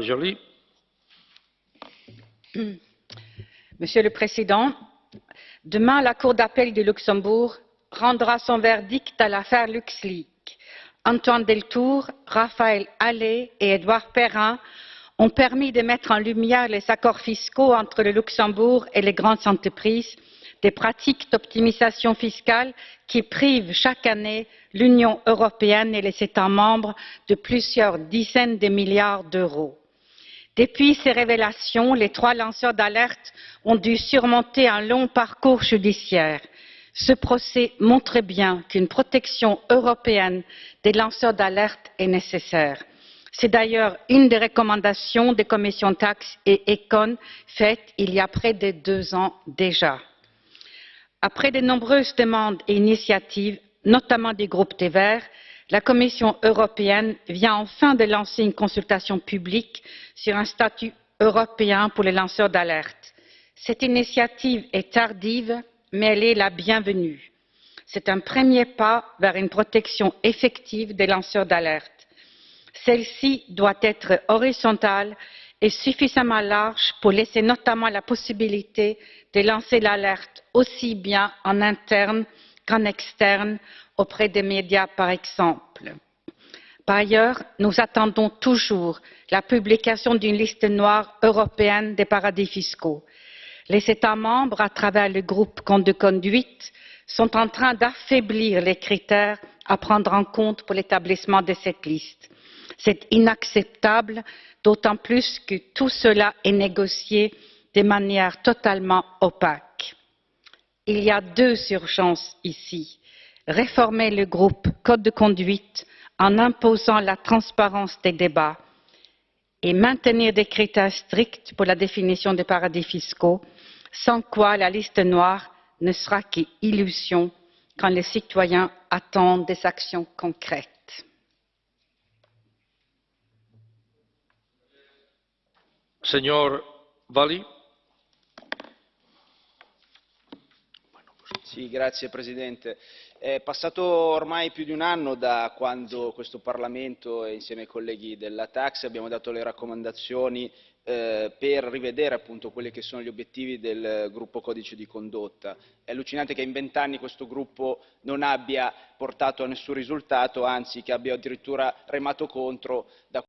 Joly? Monsieur le Président, demain, la Cour d'appel de Luxembourg rendra son verdict à l'affaire LuxLeaks. Antoine Deltour, Raphaël Allais et Édouard Perrin ont permis de mettre en lumière les accords fiscaux entre le Luxembourg et les grandes entreprises, des pratiques d'optimisation fiscale qui privent chaque année l'Union européenne et les États membres de plusieurs dizaines de milliards d'euros. Depuis ces révélations, les trois lanceurs d'alerte ont dû surmonter un long parcours judiciaire. Ce procès montre bien qu'une protection européenne des lanceurs d'alerte est nécessaire. C'est d'ailleurs une des recommandations des commissions taxes et econ faites il y a près de deux ans déjà. Après de nombreuses demandes et initiatives, notamment du groupe des Verts, la Commission européenne vient enfin de lancer une consultation publique sur un statut européen pour les lanceurs d'alerte. Cette initiative est tardive mais elle est la bienvenue. C'est un premier pas vers une protection effective des lanceurs d'alerte. Celle-ci doit être horizontale et suffisamment large pour laisser notamment la possibilité de lancer l'alerte aussi bien en interne qu'en externe auprès des médias par exemple. Par ailleurs, nous attendons toujours la publication d'une liste noire européenne des paradis fiscaux les états membres à travers le groupe code de conduite sont en train d'affaiblir les critères à prendre en compte pour l'établissement de cette liste. C'est inacceptable d'autant plus que tout cela est négocié de manière totalement opaque. il y a deux urgences ici réformer le groupe code de conduite en imposant la transparence des débats et maintenir des critères stricts pour la définition des paradis fiscaux sans quoi la liste noire ne sera qu'illusion quand les citoyens attendent des actions concrètes. Signor Valli. Sì, grazie Presidente. È passato ormai più di un anno da quando questo Parlamento e insieme ai colleghi della Tax abbiamo dato le raccomandazioni eh, per rivedere appunto quelli che sono gli obiettivi del gruppo codice di condotta. È allucinante che in vent'anni questo gruppo non abbia portato a nessun risultato, anzi che abbia addirittura remato contro da